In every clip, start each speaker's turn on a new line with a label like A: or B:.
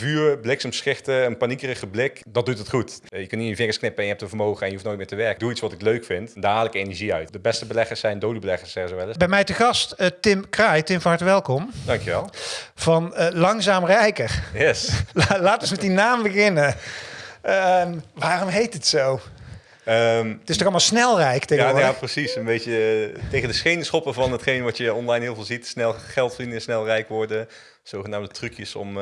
A: Vuur, bliksemschichten, een paniekerige blik, dat doet het goed. Eh, Je kunt niet in je vingers knippen en je hebt een vermogen en je hoeft nooit meer te werken. Doe iets wat ik leuk vind, daar haal ik energie uit. De beste beleggers zijn dode beleggers, zeggen ze wel eens.
B: Bij mij te gast eh, Tim Kraai. Tim, van harte welkom.
A: Dankjewel.
B: Van eh, Langzaam Rijker.
A: Yes.
B: La- Laten we met die naam beginnen. Ehm, waarom heet het zo?
A: Ehm,
B: Het is toch allemaal snelrijk
A: ja,
B: tegenwoordig?
A: ja, precies. Een beetje tegen de schenen schoppen van hetgeen wat je online heel veel ziet. Snel geld verdienen, snel rijk worden. Zogenaamde trucjes om...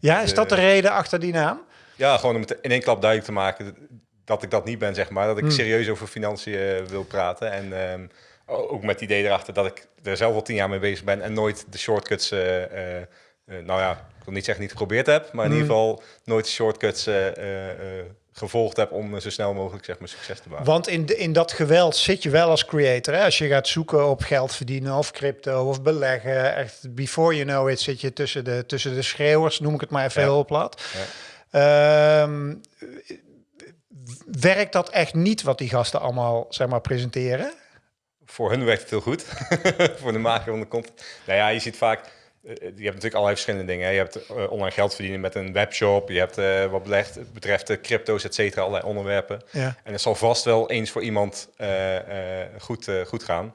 B: Ja, is dat de reden achter die naam?
A: Ja, gewoon om het in één klap duidelijk te maken dat ik dat niet ben, zeg maar. Dat ik
B: Hmm.
A: serieus over financiën eh, wil praten. En ehm, ook met het idee erachter dat ik er zelf al tien jaar mee bezig ben en nooit de shortcuts, eh, eh, nou ja, ik wil niet zeggen niet geprobeerd heb, maar in
B: Hmm.
A: ieder geval nooit de shortcuts gevolgd heb om eh, zo snel mogelijk zeg maar, succes te behalen.
B: Want in, de, in dat geweld zit je wel als creator. Hè? Als je gaat zoeken op geld verdienen of crypto of beleggen. Echt, before you know it zit je tussen de, tussen de schreeuwers, noem ik het maar even
A: Ja.
B: heel plat.
A: Ja.
B: Ehm, werkt dat echt niet wat die gasten allemaal zeg maar, presenteren?
A: Voor hun werkt het heel goed. voor de maker van de content. Nou ja, je ziet vaak. Eh, Je hebt natuurlijk allerlei verschillende dingen. hè. Je hebt eh, online geld verdienen met een webshop. Je hebt eh, wat belegd, betreft de crypto's, et cetera, allerlei onderwerpen.
B: Ja.
A: En het zal vast wel eens voor iemand eh, eh, goed, eh, goed gaan.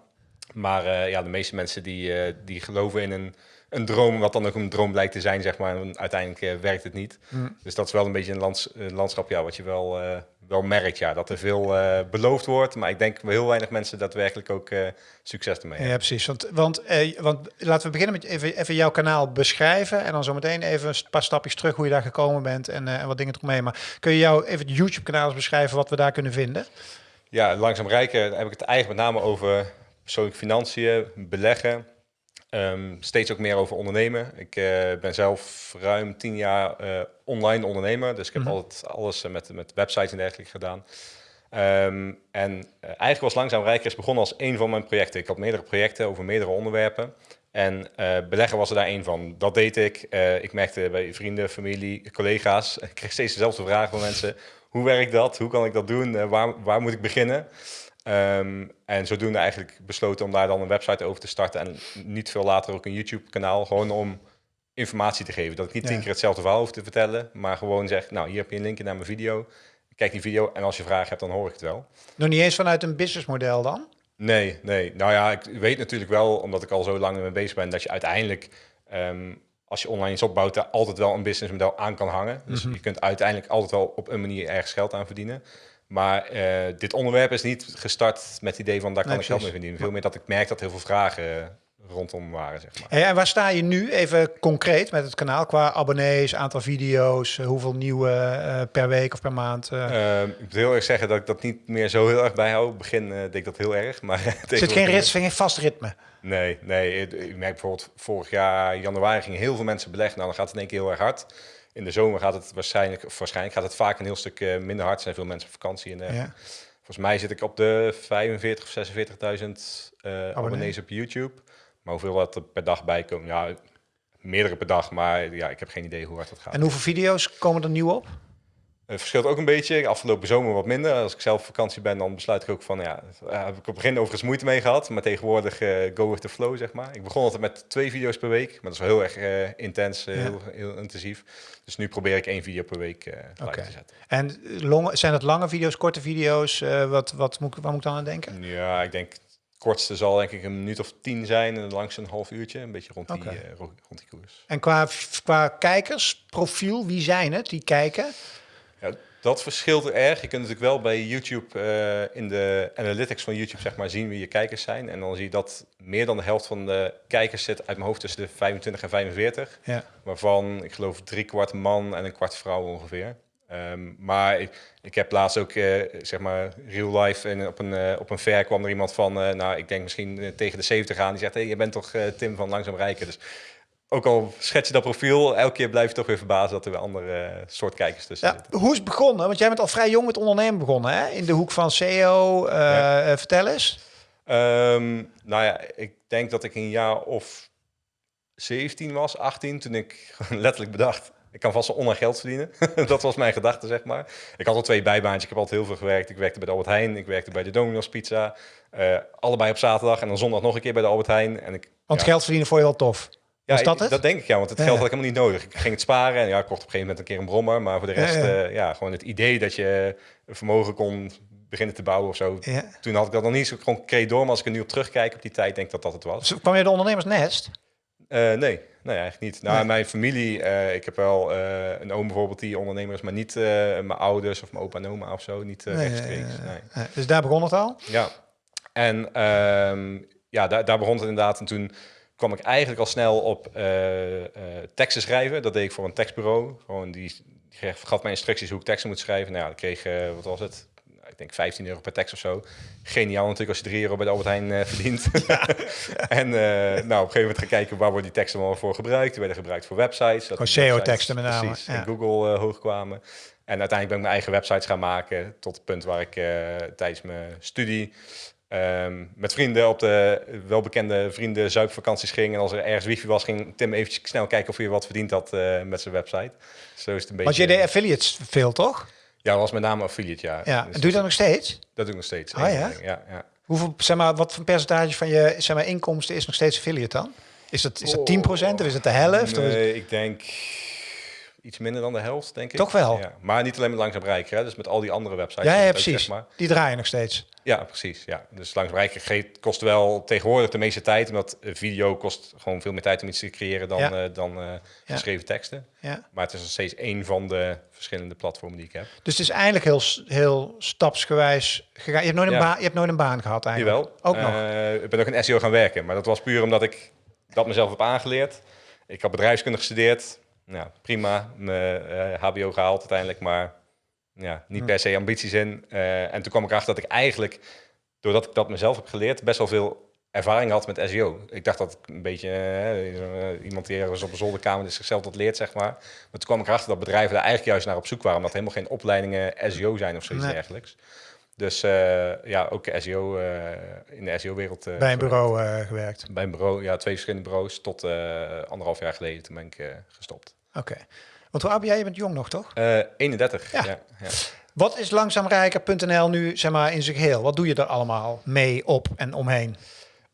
A: Maar eh, ja, de meeste mensen die, eh, die geloven in een, een droom, wat dan ook een droom blijkt te zijn, zeg maar. En uiteindelijk eh, werkt het niet.
B: Mm.
A: Dus dat is wel een beetje een lands, landschap ja, wat je wel, eh, wel merkt. Ja, dat er veel eh, beloofd wordt. Maar ik denk heel weinig mensen daadwerkelijk ook eh, succes ermee hebben.
B: Ja, precies. Want, want, eh, want laten we beginnen met even, even jouw kanaal beschrijven. En dan zometeen even een paar stapjes terug hoe je daar gekomen bent en, en wat dingen eromheen. Maar kun je jou even het YouTube-kanaal beschrijven wat we daar kunnen vinden?
A: Ja, langzaam rijken heb ik het eigenlijk met name over persoonlijke financiën, beleggen. Ehm, steeds ook meer over ondernemen. Ik eh, ben zelf ruim tien jaar eh, online ondernemer. Dus ik heb
B: Mhm.
A: altijd alles eh, met, met websites en dergelijke gedaan. Ehm, en eigenlijk was Langzaam Rijker is begonnen als een van mijn projecten. Ik had meerdere projecten over meerdere onderwerpen. En beleggen was er daar één van. Dat deed ik. Ik merkte bij vrienden, familie, collega's. Ik kreeg steeds dezelfde vragen van mensen. Hoe werkt dat? Hoe kan ik dat doen? Waar, waar moet ik beginnen? Ehm, en zodoende eigenlijk besloten om daar dan een website over te starten. En niet veel later ook een YouTube-kanaal. Gewoon om informatie te geven. Dat ik niet
B: Ja.
A: tien keer hetzelfde verhaal hoef te vertellen. Maar gewoon zeg, nou hier heb je een linkje naar mijn video. Kijk die video en als je vragen hebt, dan hoor ik het wel.
B: Nog niet eens vanuit een businessmodel dan?
A: Nee, nee. Nou ja, ik weet natuurlijk wel, omdat ik al zo lang mee bezig ben, dat je uiteindelijk, ehm, als je online iets opbouwt, daar altijd wel een businessmodel aan kan hangen. Dus
B: Mhm.
A: je kunt uiteindelijk altijd wel op een manier ergens geld aan verdienen. Maar eh, dit onderwerp is niet gestart met het idee van daar kan
B: Nee,
A: ik geld mee verdienen. Veel meer dat ik merk dat heel veel vragen rondom waren, zeg maar.
B: Hey, en waar sta je nu even concreet met het kanaal qua abonnees, aantal video's, eh, hoeveel nieuwe eh, per week of per maand? eh?
A: Ehm, ik moet heel erg zeggen dat ik dat niet meer zo heel erg bijhoud. In het begin deed ik dat heel erg, maar
B: er zit geen,
A: tegenwoordig-
B: rit, geen vast ritme.
A: Nee, nee. Ik ik merk bijvoorbeeld vorig jaar januari gingen heel veel mensen beleggen. Nou, dan gaat het in één keer heel erg hard. In de zomer gaat het waarschijnlijk, of waarschijnlijk gaat het vaak een heel stuk eh, minder hard. Er zijn veel mensen op vakantie. En, eh,
B: Ja.
A: Volgens mij zit ik op de 45 of 46.000 eh abonnees op YouTube. Maar hoeveel dat er per dag bij komen? Ja, meerdere per dag. Maar ja, ik heb geen idee hoe hard dat gaat.
B: En hoeveel video's komen er nieuw op?
A: Het verschilt ook een beetje. Afgelopen zomer wat minder. Als ik zelf op vakantie ben, dan besluit ik ook van... Ja, daar heb ik op het begin overigens moeite mee gehad. Maar tegenwoordig eh, go with the flow, zeg maar. Ik begon altijd met twee video's per week. Maar dat is wel heel erg eh, intens, eh,
B: Ja.
A: heel, heel intensief. Dus nu probeer ik één video per week live
B: Oké.
A: te zetten.
B: En longe, zijn het lange video's, korte video's? Wat, wat moet, waar moet ik dan aan denken?
A: Ja, ik denk... Het kortste zal denk ik een minuut of tien zijn. En het langste een half uurtje. Een beetje rond die, rond die koers.
B: En qua, qua kijkersprofiel, wie zijn het die kijken?
A: Dat verschilt er erg. Je kunt natuurlijk wel bij YouTube eh, in de analytics van YouTube zeg maar, zien wie je kijkers zijn. En dan zie je dat meer dan de helft van de kijkers zit uit mijn hoofd tussen de 25 en 45.
B: Ja.
A: Waarvan ik geloof drie kwart man en een kwart vrouw ongeveer. Ehm, maar ik, ik heb laatst ook, eh, zeg maar, real life en op een, eh, op een fair kwam er iemand van, nou, ik denk misschien tegen de 70 aan. Die zegt, hé, hey, je bent toch Tim van Langzaam Rijken. Dus ook al schets je dat profiel, elke keer blijf je toch weer verbazen dat er weer andere eh, soort kijkers tussen
B: Ja,
A: zitten.
B: hoe is het begonnen? Want jij bent al vrij jong met ondernemen begonnen, hè? In de hoek van SEO. eh,
A: Ja.
B: eh, vertel eens.
A: Ehm, nou ja, ik denk dat ik een jaar of 17 was, 18, toen ik letterlijk bedacht, ik kan vast wel online geld verdienen. dat was mijn gedachte, zeg maar. Ik had al twee bijbaantjes, ik heb altijd heel veel gewerkt. Ik werkte bij de Albert Heijn, ik werkte bij de Domino's Pizza. allebei op zaterdag en dan zondag nog een keer bij de Albert Heijn. En ik,
B: Want
A: ja,
B: geld verdienen voor je wel tof.
A: Ja,
B: Was dat het?
A: Dat denk ik, ja, want het geld had ik helemaal niet nodig. Ik ging het sparen en ja, ik kocht op een gegeven moment een keer een brommer. Maar voor de rest,
B: Ja,
A: ja, gewoon het idee dat je vermogen kon beginnen te bouwen of zo.
B: Ja.
A: Toen had ik dat nog niet zo concreet door, maar als ik er nu op terugkijk op die tijd, denk ik dat dat het was.
B: Dus kwam je de ondernemersnest?
A: Eh, nee, nee, eigenlijk niet. Nou,
B: Nee.
A: mijn familie, eh, ik heb wel eh, een oom bijvoorbeeld die ondernemer is, maar niet eh, mijn ouders of mijn opa en oma of zo, niet eh,
B: Nee,
A: rechtstreeks.
B: eh,
A: nee.
B: eh, Dus daar begon het al?
A: Ja, en ehm, ja, daar, daar begon het inderdaad. En toen kwam ik eigenlijk al snel op eh, eh, teksten schrijven. Dat deed ik voor een tekstbureau. Gewoon die, die gaf mij instructies hoe ik teksten moet schrijven. Nou ja, ik kreeg, eh, wat was het? Ik denk 15 euro per tekst of zo. Geniaal natuurlijk als je 3 euro bij de Albert Heijn verdient. en eh, nou, op een gegeven moment gaan kijken waar worden die teksten allemaal voor gebruikt. Die werden gebruikt voor websites. dat websites
B: SEO-teksten met name,
A: Precies,
B: ja.
A: in Google hoog kwamen. En uiteindelijk ben ik mijn eigen websites gaan maken. Tot het punt waar ik tijdens mijn studie ehm, met vrienden op de welbekende vrienden zuipvakanties ging. En als er ergens wifi was, ging Tim eventjes snel kijken of hij wat verdiend had eh, met zijn website. Zo is het een beetje.
B: Want je deed affiliates veel, toch?
A: Ja, dat was met name affiliate, ja.
B: Ja.
A: Dus
B: Doe je dat nog steeds?
A: dat doe ik nog steeds.
B: Ah, ja?
A: ja, ja.
B: Hoeveel, zeg maar, wat voor percentage van je zeg maar, inkomsten is nog steeds affiliate dan? Is dat, is dat 10% of is het de helft? Of is
A: ik denk iets minder dan de helft, denk ik.
B: Toch wel?
A: Ja. Maar niet alleen met Langzaam Bereiken, hè. dus met al die andere websites.
B: ja, ja,
A: ook,
B: precies.
A: zeg maar.
B: Die draaien nog steeds.
A: Ja, precies. Ja. Dus Langzaam ge- kost wel tegenwoordig de meeste tijd, omdat video kost gewoon veel meer tijd om iets te creëren dan,
B: Ja.
A: eh, dan eh, geschreven teksten.
B: Ja.
A: Maar het is nog steeds één van de verschillende platformen die ik heb.
B: Dus het is eigenlijk heel, heel stapsgewijs gegaan. Je hebt nooit een, baan, je hebt nooit een baan gehad eigenlijk.
A: Jawel.
B: Ook nog.
A: Eh, ik ben ook in SEO gaan werken, maar dat was puur omdat ik dat mezelf heb aangeleerd. Ik had bedrijfskunde gestudeerd. Nou, prima. Mijn eh, HBO gehaald uiteindelijk, maar ja, niet per se ambities in. Eh, en toen kwam ik erachter dat ik eigenlijk, doordat ik dat mezelf heb geleerd, best wel veel ervaring had met SEO. Ik dacht dat ik een beetje eh, iemand die ergens op een zolderkamer is zichzelf dat leert, zeg maar. Maar toen kwam ik erachter dat bedrijven daar eigenlijk juist naar op zoek waren, omdat helemaal geen opleidingen SEO zijn of zoiets
B: Nee.
A: dergelijks. Dus eh, ja, ook SEO eh, in de SEO-wereld.
B: Bij een bureau eh, gewerkt.
A: Bij een bureau, ja, twee verschillende bureaus. Tot eh, anderhalf jaar geleden, toen ben ik eh, gestopt.
B: Oké. Want hoe oud ben jij? Je bent jong nog, toch?
A: Eh 31,
B: Ja.
A: ja. ja,
B: Wat is langzaamrijker.nl nu zeg maar, in zijn geheel? Wat doe je er allemaal mee, op en omheen?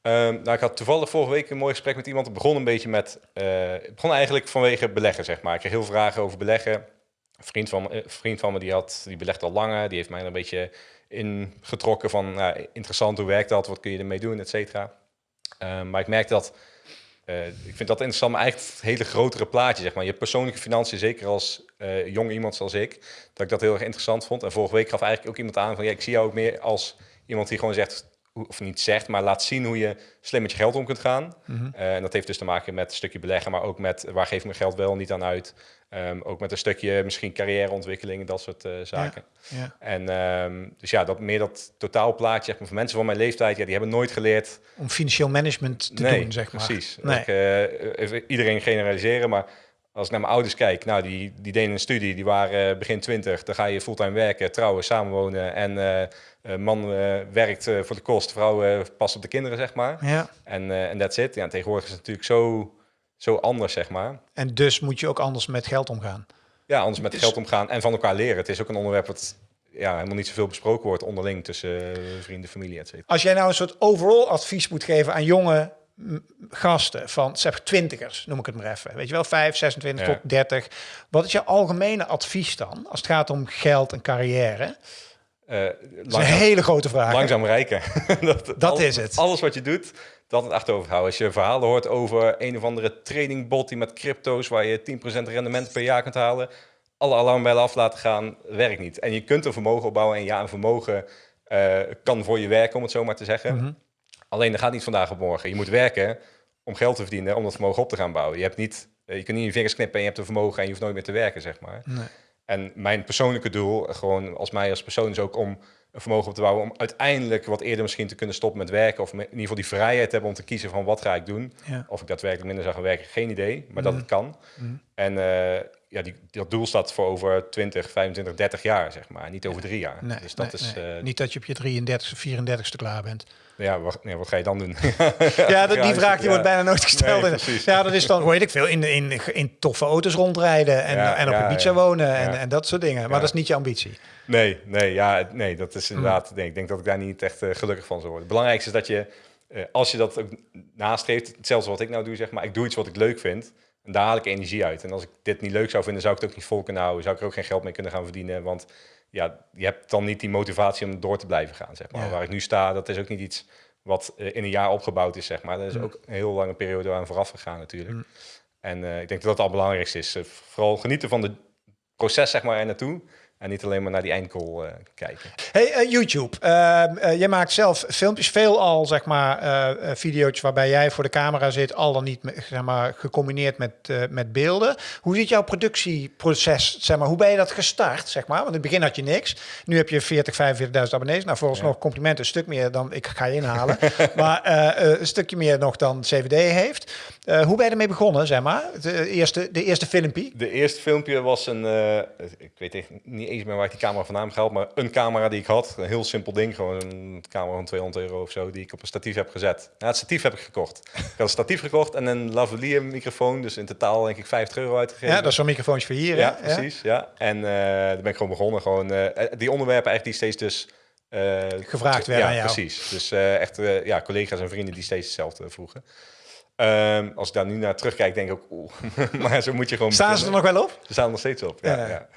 A: Ehm, nou, ik had toevallig vorige week een mooi gesprek met iemand. Het begon een beetje met... eh, het begon eigenlijk vanwege beleggen, zeg maar. Ik kreeg heel veel vragen over beleggen. Een vriend van, me- vriend van me die, had, die belegt al langer. Die heeft mij een beetje ingetrokken van... Nou, interessant, hoe werkt dat? Wat kun je ermee doen, et cetera. Ehm, maar ik merkte dat... eh, ik vind dat interessant, maar eigenlijk het hele grotere plaatje, zeg maar. Je persoonlijke financiën, zeker als eh, jong iemand zoals ik, dat ik dat heel erg interessant vond. En vorige week gaf eigenlijk ook iemand aan van, ja, ik zie jou ook meer als iemand die gewoon zegt, of niet zegt, maar laat zien hoe je slim met je geld om kunt gaan. Eh, en dat heeft dus te maken met een stukje beleggen, maar ook met waar geef ik mijn geld wel niet aan uit. Ehm, ook met een stukje misschien carrièreontwikkeling, dat soort eh, zaken.
B: Ja.
A: En ehm, dus ja, dat meer dat totaalplaatje, zeg maar, voor mensen van mijn leeftijd, ja, die hebben nooit geleerd
B: Om financieel management te
A: nee,
B: doen, zeg maar.
A: precies.
B: Nee.
A: Ik, eh, even iedereen generaliseren, maar als ik naar mijn ouders kijk, nou, die, die deden een studie, die waren eh, begin 20, dan ga je fulltime werken, trouwen, samenwonen en man werkt voor de kost, vrouw past op de kinderen, zeg maar.
B: Ja.
A: En eh, en that's it. Ja, tegenwoordig is het natuurlijk zo, zo anders, zeg maar.
B: En dus moet je ook anders met geld omgaan.
A: Ja, anders met
B: Dus-
A: geld omgaan en van elkaar leren. Het is ook een onderwerp wat ja, helemaal niet zoveel besproken wordt onderling tussen eh, vrienden, familie, et cetera.
B: Als jij nou een soort overall advies moet geven aan jonge gasten van zeg twintigers, noem ik het maar even. Weet je wel, 5, 26
A: Ja.
B: tot 30. Wat is je algemene advies dan als het gaat om geld en carrière?
A: Eh,
B: Dat is een hele grote vraag.
A: Langzaam rijken. dat
B: Dat
A: alles-
B: is het.
A: Alles wat je doet, dat het achterover houden. Als je verhalen hoort over een of andere tradingbot die met crypto's waar je 10% rendement per jaar kunt halen, alle alarmbellen af laten gaan, werkt niet. En je kunt een vermogen opbouwen en ja, een vermogen eh, kan voor je werken, om het zo maar te zeggen.
B: Mhm.
A: Alleen dat gaat niet vandaag op morgen. Je moet werken om geld te verdienen, om dat vermogen op te gaan bouwen. Je, hebt niet, eh, je kunt niet je vingers knippen en je hebt een vermogen en je hoeft nooit meer te werken, zeg maar.
B: Nee.
A: En mijn persoonlijke doel, gewoon als mij als persoon, is ook om een vermogen op te bouwen. Om uiteindelijk wat eerder misschien te kunnen stoppen met werken. Of in ieder geval die vrijheid te hebben om te kiezen van wat ga ik doen.
B: Ja.
A: Of ik daadwerkelijk minder zou gaan werken, geen idee. Maar dat het kan.
B: Mhm.
A: En eh, ja, die, dat doel staat voor over 20, 25, 30 jaar, zeg maar. Niet over drie jaar.
B: Nee,
A: dus dat
B: nee,
A: is...
B: nee.
A: eh,
B: Niet dat je op je 33 of 34ste klaar bent.
A: ja, wat, nee, wat ga je dan doen?
B: Ja, dat, die vraag die
A: ja.
B: wordt bijna nooit gesteld. Ja, dat is dan, weet ik veel, in, in, in toffe auto's rondrijden en,
A: Ja,
B: en op
A: ja,
B: Ibiza
A: ja.
B: wonen en, en dat soort dingen. Maar dat is niet je ambitie.
A: Nee, nee, ja, nee, dat is
B: Hm.
A: inderdaad. Nee, ik denk dat ik daar niet echt eh, gelukkig van zou worden. Het belangrijkste is dat je eh, als je dat ook nastreeft, hetzelfde wat ik nou doe, zeg maar, ik doe iets wat ik leuk vind. En daar haal ik energie uit. En als ik dit niet leuk zou vinden, zou ik het ook niet vol kunnen houden. Zou ik er ook geen geld mee kunnen gaan verdienen. Want ja, je hebt dan niet die motivatie om door te blijven gaan, zeg maar.
B: Ja.
A: Waar ik nu sta, dat is ook niet iets wat eh, in een jaar opgebouwd is, zeg maar. Dat is
B: Mm.
A: ook een heel lange periode aan vooraf gegaan natuurlijk.
B: Mm.
A: En eh, ik denk dat dat het allerbelangrijkste is. Eh, vooral genieten van het proces, zeg maar, er naartoe. En niet alleen maar naar die eindgoal eh, kijken.
B: Hey, eh, YouTube. Eh, jij maakt zelf filmpjes, veel al zeg maar video's waarbij jij voor de camera zit, al dan niet zeg maar, gecombineerd met, met beelden. Hoe ziet jouw productieproces, zeg maar, hoe ben je dat gestart, zeg maar? Want in het begin had je niks. Nu heb je 40, 45.000 abonnees. Nou, vooralsnog complimenten, een stuk meer dan ik ga je inhalen. maar een stukje meer nog dan CVD heeft. Hoe ben je ermee begonnen, zeg maar? De eerste, de eerste filmpje.
A: De eerste filmpje was een, ik weet echt niet eens meer waar ik die camera vandaan gehaald, maar een camera die ik had. Een heel simpel ding, gewoon een camera van 200 euro of zo, die ik op een statief heb gezet. Het statief heb ik gekocht. Ik had een statief gekocht en een lavalier microfoon, dus in totaal denk ik 50 euro uitgegeven.
B: Ja, dat is zo'n microfoontje voor hier. hè?
A: Ja, precies. Ja. En eh daar ben ik gewoon begonnen. Gewoon, eh, die onderwerpen eigenlijk die steeds dus... eh,
B: Gevraagd werden
A: ja,
B: aan jou.
A: precies. Dus echt ja, collega's en vrienden die steeds hetzelfde vroegen. Ehm, als ik daar nu naar terugkijk, denk ik ook... Oeh. maar zo moet je gewoon
B: Staan ze er nog wel op?
A: Ze staan er nog steeds op, ja.
B: Ja.
A: Ja,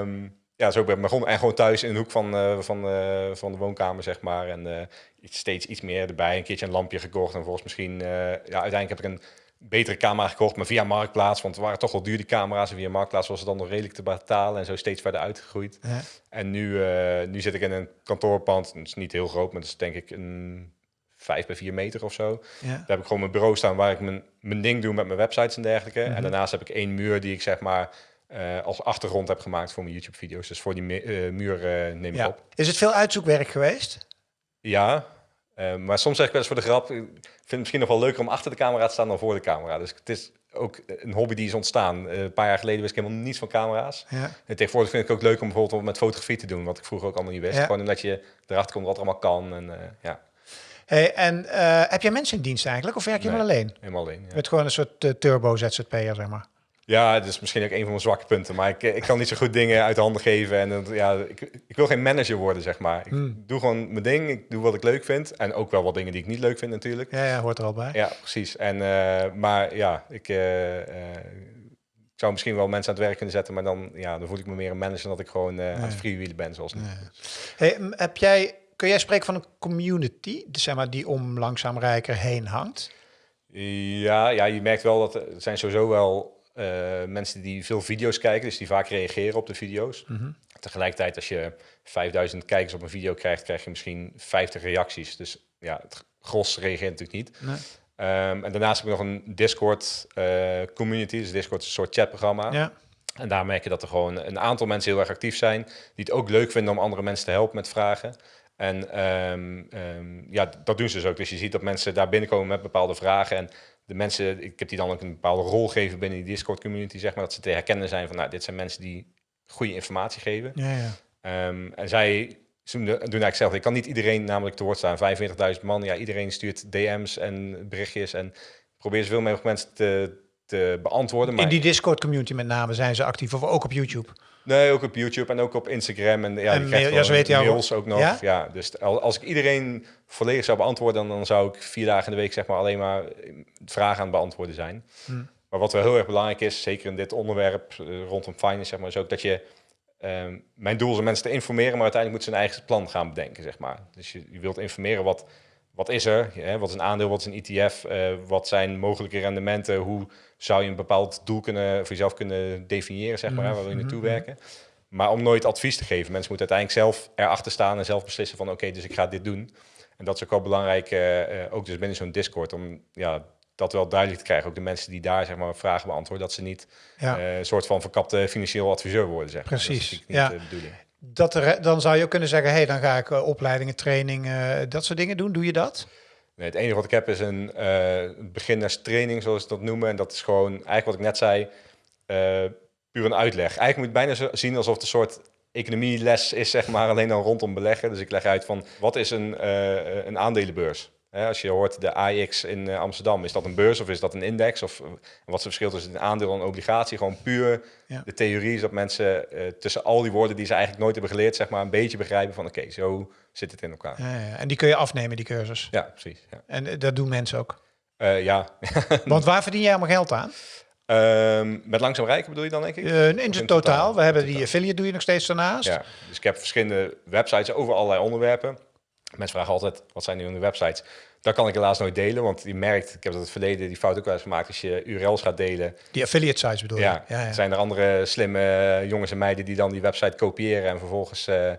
A: Ehm, ja zo ben ik begonnen. En gewoon thuis in de hoek van, eh, van, eh, van de woonkamer, zeg maar. En eh, steeds iets meer erbij. Een keertje een lampje gekocht. En volgens misschien... ja, uiteindelijk heb ik een betere camera gekocht, maar via Marktplaats. Want het waren toch wel duur die camera's. En via Marktplaats was het dan nog redelijk te betalen. En zo steeds verder uitgegroeid.
B: Ja.
A: En nu, nu zit ik in een kantoorpand. Het is niet heel groot, maar het is denk ik een 5 bij 4 meter of zo.
B: Ja.
A: Daar heb ik gewoon mijn bureau staan waar ik mijn, mijn ding doe met mijn websites en dergelijke. En daarnaast heb ik één muur die ik zeg maar eh, als achtergrond heb gemaakt voor mijn YouTube-video's. Dus voor die eh, muur eh, neem ik
B: Ja.
A: op.
B: Is het veel uitzoekwerk geweest?
A: Ja, maar soms zeg ik wel eens voor de grap, ik vind het misschien nog wel leuker om achter de camera te staan dan voor de camera. Dus het is ook een hobby die is ontstaan. Een paar jaar geleden wist ik helemaal niets van camera's.
B: Ja.
A: En tegenwoordig vind ik het ook leuk om bijvoorbeeld met fotografie te doen, wat ik vroeger ook allemaal niet wist.
B: Ja.
A: Gewoon omdat je erachter komt wat er allemaal kan en ja,
B: Hey, en heb jij mensen in dienst eigenlijk? Of werk je
A: Nee.
B: helemaal alleen?
A: helemaal alleen.
B: Je
A: Ja.
B: bent gewoon een soort eh, turbo ZZP'er, zeg maar.
A: Ja, het is misschien ook een van mijn zwakke punten. Maar ik, ik kan niet zo goed dingen uit de handen geven. En dat- ja, ik, ik wil geen manager worden, zeg maar. Ik
B: Hmm.
A: doe gewoon mijn ding. Ik doe wat ik leuk vind. En ook wel wat dingen die ik niet leuk vind, natuurlijk.
B: Ja, ja, hoort er al bij.
A: Ja, precies. En, eh, maar ja, ik, eh, eh, ik zou misschien wel mensen aan het werk kunnen zetten. Maar dan, ja, dan voel ik me meer een manager dan dat ik gewoon eh, aan het freewheelen ben, zoals nu.
B: Hey, m, heb jij, kun jij spreken van een community, zeg maar, die om langzaam rijker heen hangt?
A: Ja, ja, je merkt wel dat er zijn sowieso wel mensen die veel video's kijken, dus die vaak reageren op de video's. Tegelijkertijd, als je 5000 kijkers op een video krijgt, krijg je misschien 50 reacties. Dus ja, het gros reageert natuurlijk niet.
B: Nee.
A: Ehm, en daarnaast heb ik nog een Discord eh, community. Dus Discord is een soort chatprogramma.
B: Ja.
A: En daar merk je dat er gewoon een aantal mensen heel erg actief zijn. Die het ook leuk vinden om andere mensen te helpen met vragen. En ehm, ehm, ja, dat doen ze dus ook. Dus je ziet dat mensen daar binnenkomen met bepaalde vragen. En de mensen, ik heb die dan ook een bepaalde rol gegeven binnen die Discord community, zeg maar. Dat ze te herkennen zijn van, nou, dit zijn mensen die goede informatie geven.
B: Ja, ja.
A: Ehm, en zij doen, doen eigenlijk zelf. Ik kan niet iedereen namelijk te woord staan. 45.000 man, ja, iedereen stuurt DM's en berichtjes. En probeer zoveel mogelijk mensen te, te beantwoorden. Maar
B: In die Discord community met name zijn ze actief, of ook op YouTube.
A: Nee, ook op YouTube en ook op Instagram. En ja,
B: En
A: je krijgt
B: mail- ja,
A: gewoon
B: ze weten jou
A: mails ook nog.
B: Ja?
A: Ja? dus al- als ik iedereen volledig zou beantwoorden, dan, dan zou ik vier dagen in de week zeg maar alleen maar eh, vragen aan het beantwoorden zijn.
B: Hmm.
A: Maar wat wel heel erg belangrijk is, zeker in dit onderwerp eh, rondom finance, zeg maar, is ook dat je ehm, mijn doel is om mensen te informeren, maar uiteindelijk moeten ze een eigen plan gaan bedenken, zeg maar. Dus je, je wilt informeren wat, wat is er, hè, wat is een aandeel, wat is een ETF, eh, wat zijn mogelijke rendementen, hoe zou je een bepaald doel kunnen, voor jezelf kunnen definiëren, zeg maar, hè, waar wil je naartoe werken. Maar om nooit advies te geven. Mensen moeten uiteindelijk zelf erachter staan en zelf beslissen van oké, dus ik ga dit doen. En dat is ook wel belangrijk, eh, eh, ook dus binnen zo'n Discord, om ja, dat wel duidelijk te krijgen. Ook de mensen die daar zeg maar, vragen beantwoorden, dat ze niet
B: Ja.
A: een soort van verkapte financieel adviseur worden. Zeg maar.
B: Precies,
A: Dat is niet
B: ja.
A: de bedoeling.
B: Dat dan zou je ook kunnen zeggen, hey, dan ga ik eh, opleidingen, trainingen, dat soort dingen doen. Doe je dat?
A: Nee, het enige wat ik heb is een eh beginnerstraining, zoals ze dat noemen. En dat is gewoon, eigenlijk wat ik net zei, eh, puur een uitleg. Eigenlijk moet je bijna zien alsof het een soort economieles is, zeg maar, alleen dan rondom beleggen. Dus ik leg uit van, wat is een, eh, een aandelenbeurs? Hè, als je hoort de AX in eh, Amsterdam, is dat een beurs of is dat een index? Of eh, wat is het verschil tussen een aandeel en een obligatie? Gewoon puur
B: Ja.
A: de theorie is dat mensen eh, tussen al die woorden die ze eigenlijk nooit hebben geleerd, zeg maar, een beetje begrijpen van oké, zo zit het in elkaar.
B: Ja, ja. En die kun je afnemen, die cursus.
A: Ja, precies. Ja,
B: En dat doen mensen ook.
A: Ja.
B: Want waar verdien jij allemaal geld aan?
A: Ehm, met langzaam rijken bedoel je dan, denk ik?
B: In het totaal. We hebben die
A: Totaal.
B: affiliate doe je nog steeds daarnaast.
A: Ja, dus ik heb verschillende websites over allerlei onderwerpen. Mensen vragen altijd, wat zijn nu de websites? Dat kan ik helaas nooit delen, want je merkt, ik heb dat in het verleden die fout ook wel eens gemaakt, als je URL's gaat delen,
B: Die affiliate sites bedoel je?
A: ja,
B: ja, ja.
A: zijn er andere slimme jongens en meiden die dan die website kopiëren en vervolgens eh, eh,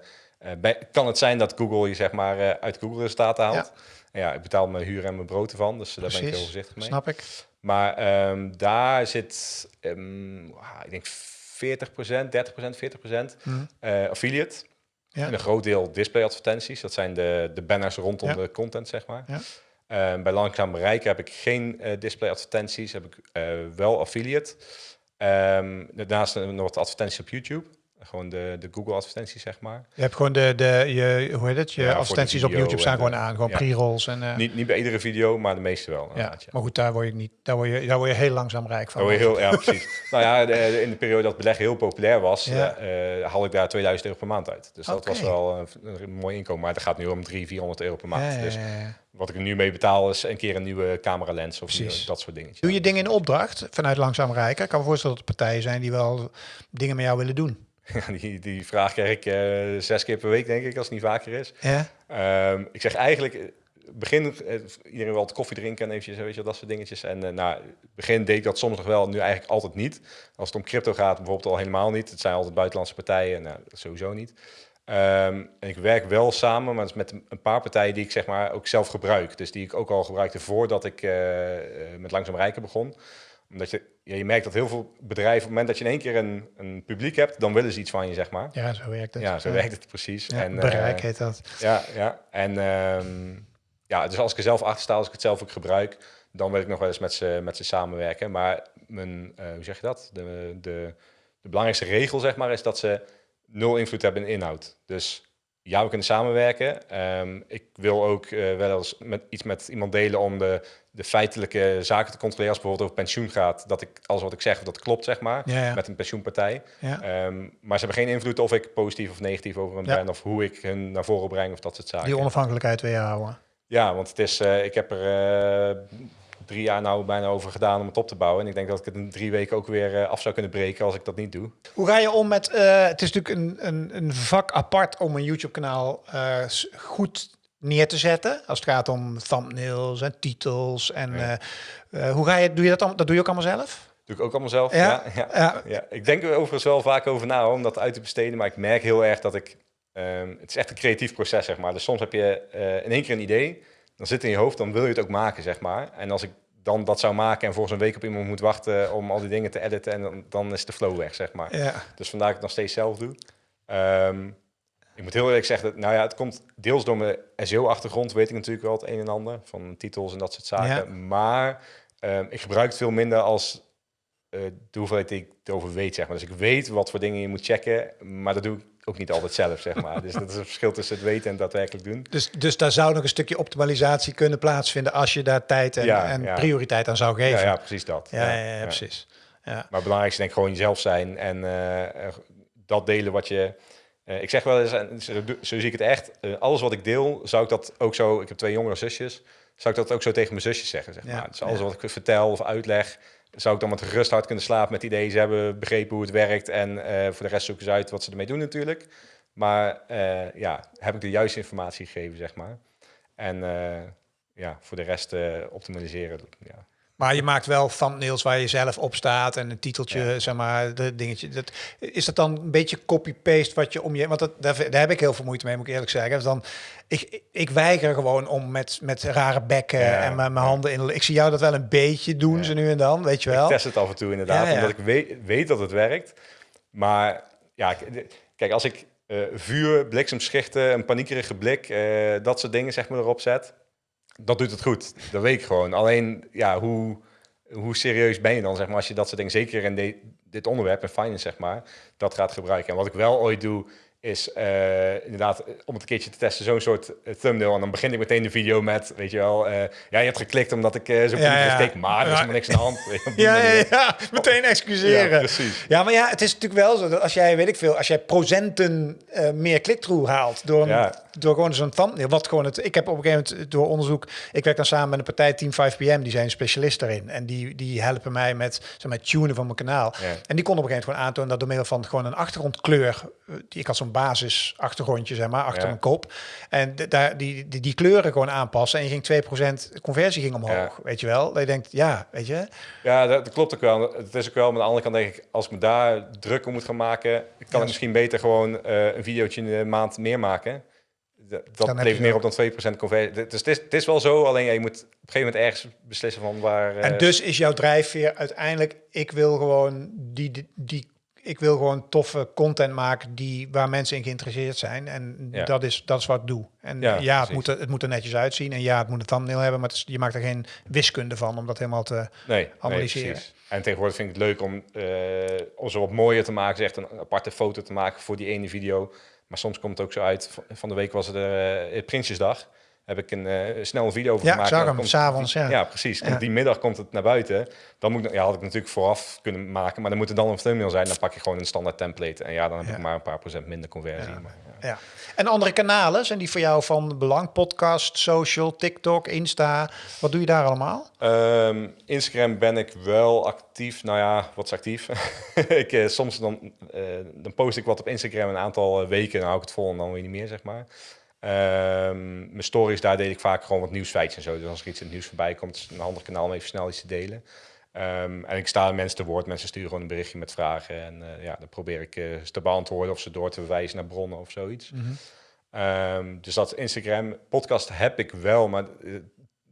A: bij- kan het zijn dat Google je zeg maar eh, uit Google resultaten haalt. En Ja, ik betaal mijn huur en mijn brood ervan, dus daar ben ik heel voorzichtig mee.
B: Snap ik.
A: Maar ehm, daar zit, ehm, ah, ik denk 40%, 30%, 40%
B: Mhm.
A: eh, affiliate.
B: Ja.
A: En een groot deel display advertenties. Dat zijn de, de banners rondom
B: Ja.
A: de content, zeg maar.
B: Ja.
A: Ehm, bij langzaam bereiken heb ik geen eh, display advertenties, heb ik eh, wel affiliate. Ehm, daarnaast nog wat advertenties op YouTube. Gewoon de, de Google advertenties, zeg maar.
B: Je hebt gewoon de, de je, hoe heet het? Je
A: Ja,
B: advertenties op YouTube staan
A: de-
B: gewoon aan. Gewoon
A: ja.
B: pre-rolls en... eh,
A: Niet, niet bij iedere video, maar de meeste wel.
B: ja. Maar goed, daar word je niet... Daar word je, daar word je heel langzaam rijk van.
A: Oh, heel, ja, precies. nou ja, de- in de periode dat beleggen heel populair was,
B: Ja.
A: eh, eh, haal ik daar 2000 euro per maand uit. Dus dat was wel een, een mooi inkomen. Maar dat gaat nu om 300, 400 euro per maand. Dus wat ik er nu mee betaal is een keer een nieuwe camera lens of dat soort dingetjes.
B: Doe je dingen in opdracht vanuit langzaam rijken? Ik kan me voorstellen dat er partijen zijn die wel dingen met jou willen doen.
A: Ja, die, die vraag krijg ik eh, zes keer per week, denk ik, als het niet vaker is.
B: Ja?
A: Ehm, ik zeg eigenlijk, eh, begin, eh, iedereen wil wat koffie drinken en eventjes, weet je, dat soort dingetjes. En eh nou, begin deed ik dat soms nog wel, nu eigenlijk altijd niet. Als het om crypto gaat, bijvoorbeeld al helemaal niet. Het zijn altijd buitenlandse partijen, nou, sowieso niet. Ehm, en ik werk wel samen, maar is met een- paar partijen die ik zeg maar ook zelf gebruik. Dus die ik ook al gebruikte voordat ik met Langzaam Rijken begon. Omdat je, ja, je merkt dat heel veel bedrijven, op het moment dat je in één keer een, een publiek hebt, dan willen ze iets van je, zeg maar.
B: Ja, zo werkt het.
A: Ja, zo werkt het precies.
B: Ja,
A: en,
B: bereik
A: eh,
B: heet dat.
A: ja, ja. En ehm, ja, dus als ik er zelf achter sta, als ik het zelf ook gebruik, dan wil ik nog wel eens met ze, met ze samenwerken. Maar mijn, eh, hoe zeg je dat? De, de, de belangrijkste regel, zeg maar, is dat ze nul invloed hebben in inhoud. Dus ja, we kunnen samenwerken. Ehm, ik wil ook eh, wel eens met, iets met iemand delen om de, de feitelijke zaken te controleren. Als het bijvoorbeeld over pensioen gaat, dat ik alles wat ik zeg, dat klopt, zeg maar.
B: Ja, ja.
A: Met een pensioenpartij.
B: ja.
A: Ehm, maar ze hebben geen invloed of ik positief of negatief over hem
B: Ja.
A: ben. Of hoe ik hun naar voren breng of dat soort zaken.
B: Die onafhankelijkheid weer houden.
A: Ja, want het is, eh, ik heb er eh, drie jaar nou bijna over gedaan om het op te bouwen. En ik denk dat ik het in drie weken ook weer eh, af zou kunnen breken als ik dat niet doe.
B: Hoe ga je om met... eh, het is natuurlijk een, een, een vak apart om een YouTube-kanaal eh, s- goed neer te zetten. Als het gaat om thumbnails en titels. En
A: Ja.
B: eh, eh, hoe ga je... Doe je dat, dat doe je ook allemaal zelf?
A: Doe ik ook allemaal zelf.
B: Ja,
A: Ja, ja. Ik denk er overigens wel vaak over na om dat uit te besteden. Maar ik merk heel erg dat ik... ehm, het is echt een creatief proces, zeg maar. Dus soms heb je eh, in één keer een idee. Dan zit het in je hoofd, dan wil je het ook maken, zeg maar. En als ik dan dat zou maken en volgens een week op iemand moet wachten om al die dingen te editen, en dan, dan is de flow weg, zeg maar.
B: Ja.
A: Dus vandaar dat ik het nog steeds zelf doe. Ehm, ik moet heel eerlijk zeggen, dat, nou ja, het komt deels door mijn SEO-achtergrond, weet ik natuurlijk wel het een en ander, van titels en dat soort zaken.
B: Ja.
A: Maar ehm, ik gebruik het veel minder als eh, de hoeveelheid die ik erover weet, zeg maar. Dus ik weet wat voor dingen je moet checken, maar dat doe ik ook niet altijd zelf, zeg maar. Dus dat is een verschil tussen het weten en daadwerkelijk doen.
B: Dus, dus daar zou nog een stukje optimalisatie kunnen plaatsvinden... als je daar tijd en,
A: Ja,
B: en
A: ja.
B: prioriteit aan zou
A: Ja,
B: geven.
A: ja, precies dat.
B: ja, ja, ja, precies. Ja.
A: Maar het belangrijkste denk ik gewoon jezelf zijn en eh, eh, dat delen wat je... ik zeg wel eens, en zo, zo zie ik het echt, alles wat ik deel, zou ik dat ook zo... Ik heb twee jongere zusjes, zou ik dat ook zo tegen mijn zusjes zeggen, zeg
B: Ja,
A: maar. Dus alles
B: ja.
A: wat ik vertel of uitleg, zou ik dan met gerust hart kunnen slapen met het idee... ze hebben begrepen hoe het werkt en eh, voor de rest zoeken ze uit wat ze ermee doen natuurlijk. Maar eh, ja, heb ik de juiste informatie gegeven, zeg maar. En eh, ja, voor de rest optimaliseren, ja.
B: Maar je maakt wel thumbnails waar je zelf op staat en een titeltje,
A: Ja.
B: zeg maar, de dingetje. Dat, is dat dan een beetje copy-paste wat je om je... Want dat, daar, daar heb ik heel veel moeite mee, moet ik eerlijk zeggen. Dus dan, ik, ik weiger gewoon om met, met rare bekken
A: Ja,
B: en mijn, handen in... Ik zie jou dat wel een beetje doen, ze nu en dan, weet je wel.
A: Ik test het af en toe inderdaad, omdat ik weet, weet dat het werkt. Maar ja, kijk, als ik eh, vuur, bliksemschichten, een paniekerige blik, eh, dat soort dingen zeg maar erop zet, dat doet het goed. Dat weet ik gewoon. Alleen, ja, hoe, hoe serieus ben je dan, zeg maar, als je dat soort dingen, zeker in de- dit onderwerp, in finance, zeg maar, dat gaat gebruiken. En wat ik wel ooit doe, is uh, inderdaad, om het een keertje te testen, zo'n soort uh, thumbnail. En dan begin ik meteen de video met, weet je wel, uh, ja, je hebt geklikt omdat ik uh, zo ja, ja. maar er is helemaal niks aan de hand.
B: ja, ja, ja, meteen excuseren. Ja, precies. Ja, maar ja, het is natuurlijk wel zo dat als jij, weet ik veel, als jij procenten meer click-through haalt door, een, door gewoon zo'n thumbnail, wat gewoon het, ik heb op een gegeven moment door onderzoek, ik werk dan samen met een partij Team 5PM, die zijn specialist daarin. En die, die helpen mij met, zeg maar, tunen van mijn kanaal. En die kon op een gegeven moment gewoon aantonen dat door middel van gewoon een achtergrondkleur, die ik had zo'n basis achtergrondje, zeg maar, achter mijn kop. En daar die, die, die, kleuren gewoon aanpassen. En je ging 2% conversie ging omhoog. Weet je wel? Dat je denkt, ja, weet je.
A: Ja, dat, klopt ook wel. Het is ook wel, maar aan de andere kant denk ik, als ik me daar druk om moet gaan maken, kan ik misschien beter gewoon uh, een videootje in de maand meer maken. Dat, levert meer op dan 2% conversie. Dus het is, het is wel zo, alleen ja, je moet op een gegeven moment ergens beslissen van waar...
B: En uh, dus is jouw drijfveer uiteindelijk, ik wil gewoon die, die, die ik wil gewoon toffe content maken die, waar mensen in geïnteresseerd zijn. En dat, is, dat is wat ik doe. En ja, ja het, moet er, het moet er netjes uitzien. En ja, het moet een thumbnail hebben, maar je maakt er geen wiskunde van om dat helemaal te nee, analyseren. Nee,
A: en tegenwoordig vind ik het leuk om, uh, om zo wat mooier te maken. Echt een aparte foto te maken voor die ene video. Maar soms komt het ook zo uit. Van de week was het uh, Prinsjesdag heb ik een uh, snel video over
B: ja,
A: gemaakt.
B: Ja, zag hem, s'avonds, ja.
A: Ja, precies. Ja. Die middag komt het naar buiten. Dan moet ik, ja, had ik natuurlijk vooraf kunnen maken, maar dan moet het dan een thumbnail zijn. Dan pak je gewoon een standaard template. En ja, dan heb ik maar een paar procent minder conversie. Maar,
B: ja. En andere kanalen, zijn die voor jou van belang? Podcast, social, TikTok, Insta. Wat doe je daar allemaal?
A: Um, Instagram ben ik wel actief. Nou ja, wat is actief? ik, uh, soms dan, uh, dan post ik wat op Instagram een aantal weken. Dan hou ik het vol en dan weer niet meer, zeg maar. Um, mijn stories, daar deed ik vaak gewoon wat nieuwsfeitjes en zo. Dus als er iets in het nieuws voorbij komt, is een ander kanaal om even snel iets te delen. Um, en ik sta mensen te woord. Mensen sturen gewoon een berichtje met vragen. En uh, ja, dan probeer ik uh, ze te beantwoorden of ze door te verwijzen naar bronnen of zoiets. Mm -hmm. um, dus dat Instagram. Podcast heb ik wel, maar uh,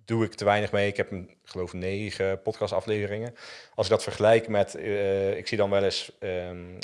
A: doe ik te weinig mee. Ik heb een, geloof negen podcastafleveringen. Als ik dat vergelijk met, ik zie dan wel eens um,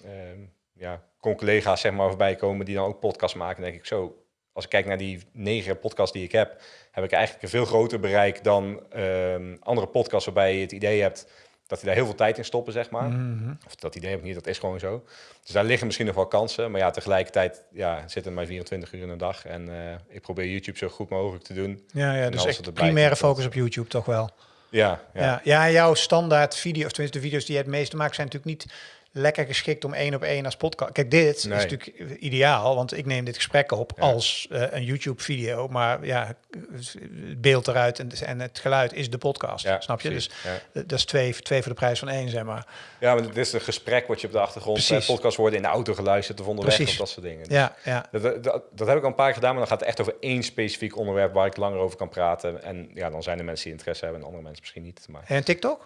A: ja, collega's zeg maar voorbij komen die dan ook podcast maken. denk ik zo, als ik kijk naar die negen podcasts die ik heb, heb ik eigenlijk een veel groter bereik dan um, andere podcasts waarbij je het idee hebt dat die daar heel veel tijd in stoppen, zeg maar. Mm -hmm. Of dat idee heb ik niet, dat is gewoon zo. Dus daar liggen misschien nog wel kansen. Maar ja, tegelijkertijd ja, zitten maar 24 uur in de dag. En uh, ik probeer YouTube zo goed mogelijk te doen.
B: Ja, ja dus echt primaire focus op YouTube toch wel.
A: Ja, ja.
B: ja. Ja, jouw standaard video, of tenminste de video's die je het meeste maakt, zijn natuurlijk niet lekker geschikt om één op één als podcast. Kijk, dit is natuurlijk ideaal, want ik neem dit gesprek op als uh, een YouTube-video, maar ja, het beeld eruit en, en het geluid is de podcast, ja, snap je? Precies, dus ja. dat is twee, twee voor de prijs van één, zeg maar.
A: Ja, maar dit is een gesprek wat je op de achtergrond, uh, podcast worden in de auto geluisterd of onderweg Precies. of dat soort dingen.
B: Dus ja, ja.
A: Dat, dat, dat, heb ik al een paar keer gedaan, maar dan gaat het echt over één specifiek onderwerp waar ik langer over kan praten. En ja, dan zijn er mensen die interesse hebben en andere mensen misschien niet. Maar...
B: En TikTok?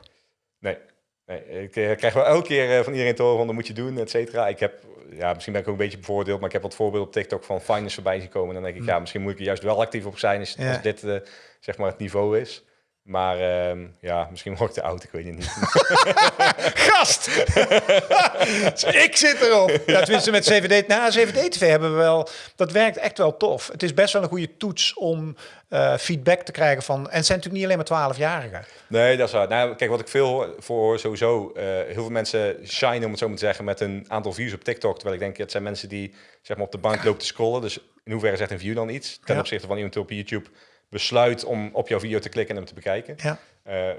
A: Nee. Nee, ik uh, krijg wel elke keer uh, van iedereen te horen van dat moet je doen, et cetera. Ik heb, ja, misschien ben ik ook een beetje bevoordeeld, maar ik heb wat voorbeelden op TikTok van finance voorbij zien komen. En dan denk ik, mm. ja, misschien moet ik er juist wel actief op zijn als, ja. als dit uh, zeg maar het niveau is. Maar um, ja, misschien word ik te oud, ik weet het niet.
B: Gast! ik zit erop. Ja, tenminste met CVD. Na nou, CVD-TV hebben we wel... Dat werkt echt wel tof. Het is best wel een goede toets om uh, feedback te krijgen van... En het zijn natuurlijk niet alleen maar 12-jarigen.
A: Nee, dat is waar. Nou, kijk, wat ik veel voor sowieso... Uh, heel veel mensen shine, om het zo maar te zeggen... met een aantal views op TikTok. Terwijl ik denk, het zijn mensen die zeg maar, op de bank lopen te scrollen. Dus in hoeverre zegt een view dan iets? Ten ja. opzichte van iemand op YouTube besluit om op jouw video te klikken en hem te bekijken.
B: Ja.
A: Uh,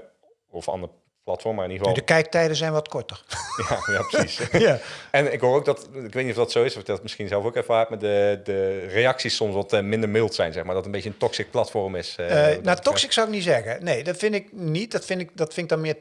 A: of ander platform, maar in ieder geval...
B: De kijktijden zijn wat korter.
A: ja, ja, precies. ja. En ik hoor ook dat, ik weet niet of dat zo is, of dat misschien zelf ook ervaart, maar de, de reacties soms wat uh, minder mild zijn, zeg maar. Dat het een beetje een toxic platform is. Uh,
B: nou, toxic zou ik niet zeggen. Nee, dat vind ik niet. Dat vind ik, dat vind ik dan meer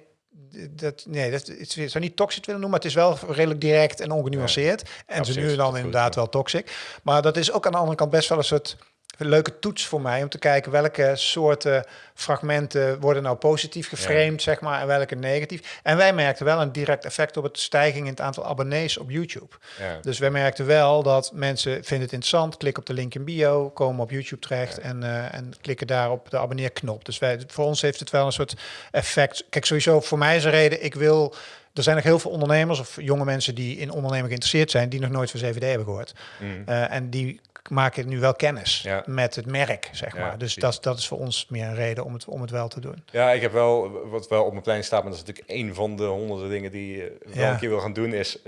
B: dat, nee, dat, het zou niet toxic willen noemen, maar het is wel redelijk direct en ongenuanceerd. Ja, en ze nu dan inderdaad wel toxic. Maar dat is ook aan de andere kant best wel een soort een leuke toets voor mij om te kijken welke soorten fragmenten worden nou positief geframed, ja. zeg maar, en welke negatief. En wij merkten wel een direct effect op het stijging in het aantal abonnees op YouTube. Ja. Dus wij merkten wel dat mensen vinden het interessant, klikken op de link in bio, komen op YouTube terecht ja. en, uh, en klikken daar op de abonneerknop. Dus wij, voor ons heeft het wel een soort effect. Kijk, sowieso voor mij is een reden, ik wil er zijn nog heel veel ondernemers of jonge mensen die in ondernemen geïnteresseerd zijn, die nog nooit van CVD hebben gehoord. Mm. Uh, en die maken nu wel kennis ja. met het merk, zeg maar. Ja, dus dat, dat is voor ons meer een reden om het, om het wel te doen.
A: Ja, ik heb wel, wat wel op mijn plein staat, maar dat is natuurlijk een van de honderden dingen die je wel een keer wil gaan doen, is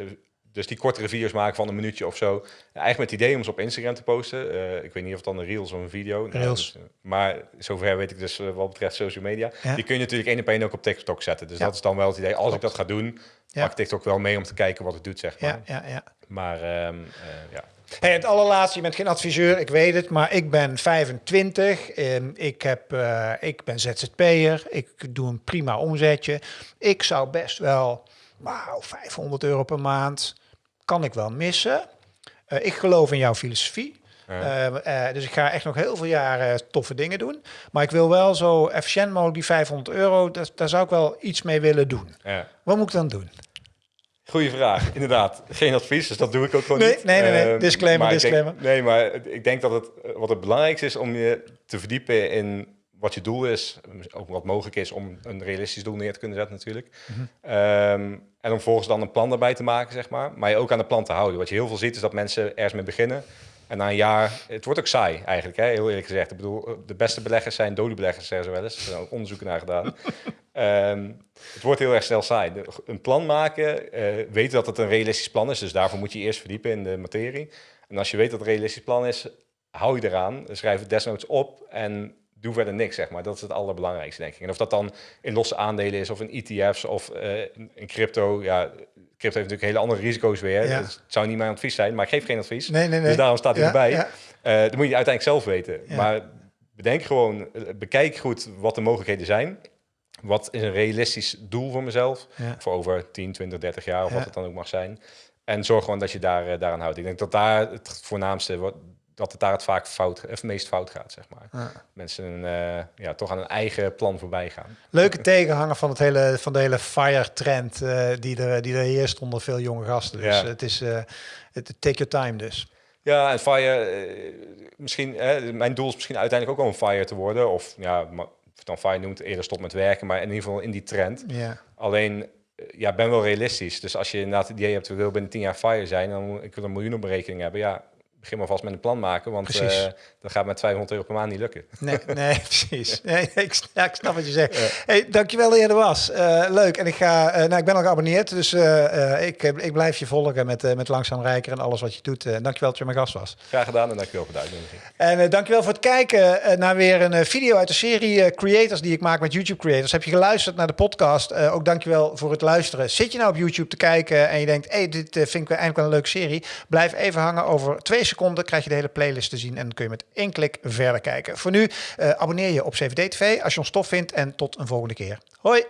A: dus die kortere video's maken van een minuutje of zo. Eigenlijk met het idee om ze op Instagram te posten. Uh, ik weet niet of het dan een reels of een video.
B: Reels.
A: Nou, maar zover weet ik dus uh, wat betreft social media. Die kun je natuurlijk één op één ook op TikTok zetten. Dus dat is dan wel het idee. Als ik dat ga doen, ja. pak TikTok wel mee om te kijken wat het doet, zeg maar.
B: Ja, ja, ja.
A: Maar um, ja.
B: Hey, het allerlaatste, je bent geen adviseur, ik weet het, maar ik ben 25. En ik, heb, uh, ik ben ZZP'er. Ik doe een prima omzetje. Ik zou best wel, wauw, 500 euro per maand kan ik wel missen. Uh, ik geloof in jouw filosofie. Ja. Uh, dus ik ga echt nog heel veel jaren toffe dingen doen. Maar ik wil wel zo efficiënt mogelijk die 500 euro, daar, daar zou ik wel iets mee willen doen.
A: Ja.
B: Wat moet ik dan doen?
A: Goeie vraag, inderdaad. Geen advies, dus dat doe ik ook gewoon
B: nee,
A: niet.
B: Nee, nee, nee. Uh, disclaimer, disclaimer.
A: Denk, nee, maar ik denk dat het, wat het belangrijkste is om je te verdiepen in wat je doel is. Ook wat mogelijk is om een realistisch doel neer te kunnen zetten natuurlijk. Mm -hmm. um, en om volgens dan een plan daarbij te maken, zeg maar. Maar je ook aan de plan te houden. Wat je heel veel ziet is dat mensen ergens mee beginnen. En na een jaar, het wordt ook saai eigenlijk, hè? heel eerlijk gezegd. Ik bedoel, de beste beleggers zijn dode beleggers, zeggen ze wel eens. Er zijn ook onderzoeken naar gedaan. um, het wordt heel erg snel saai. De, een plan maken, uh, weten dat het een realistisch plan is. Dus daarvoor moet je eerst verdiepen in de materie. En als je weet dat het een realistisch plan is, hou je eraan. Schrijf het desnoods op en doe verder niks, zeg maar. Dat is het allerbelangrijkste, denk ik. En of dat dan in losse aandelen is, of in ETF's, of uh, in crypto. Ja, crypto heeft natuurlijk hele andere risico's weer. Ja. Dus het zou niet mijn advies zijn, maar ik geef geen advies.
B: Nee, nee, nee.
A: Dus daarom staat hij erbij. Uh, dat moet je uiteindelijk zelf weten. Maar bedenk gewoon, bekijk goed wat de mogelijkheden zijn. Wat is een realistisch doel voor mezelf? Voor over 10, 20, 30 jaar, of wat het dan ook mag zijn. En zorg gewoon dat je daar, uh, daaraan houdt. Ik denk dat daar het voornaamste... Wat, dat het daar het vaak fout, of meest fout gaat, zeg maar.
B: Ja.
A: Mensen uh, ja, toch aan een eigen plan voorbij gaan.
B: Leuke tegenhanger van, het hele, van de hele FIRE-trend uh, die, er, die er heerst onder veel jonge gasten. Dus
A: Ja.
B: het is, uh, het take your time dus.
A: Ja, en FIRE, eh, misschien, hè, mijn doel is misschien uiteindelijk ook een FIRE te worden. Of ja, maar, of dan FIRE noemt, eerder stop met werken, maar in ieder geval in die trend.
B: Ja.
A: Alleen, eh, ja, ben wel realistisch. Dus als je inderdaad het idee hebt, we willen binnen 10 jaar FIRE zijn, dan moet ik wil een miljoen op berekening hebben. Ja, begin maar vast met een plan maken, want uh, dat gaat met 200 euro per maand niet lukken.
B: Nee, nee precies. Nee, ik, ja, ik snap wat je zegt. Ja. Hey, dankjewel dat je er was. Uh, leuk. En ik, ga, uh, nou, ik ben al geabonneerd, dus ik, ik blijf je volgen met, met Langzaam Rijker en alles wat je doet. dankjewel dat je mijn gast was.
A: Graag gedaan en dankjewel voor de uitnodiging.
B: En dankjewel voor het kijken naar weer een video uit de serie Creators die ik maak met YouTube Creators. Heb je geluisterd naar de podcast? ook dankjewel voor het luisteren. Zit je nou op YouTube te kijken en je denkt, hey, dit vind ik eigenlijk wel een leuke serie. Blijf even hangen over twee seconden krijg je de hele playlist te zien en dan kun je met één klik verder kijken. Voor nu, uh, abonneer je op CVD TV als je ons tof vindt en tot een volgende keer. Hoi!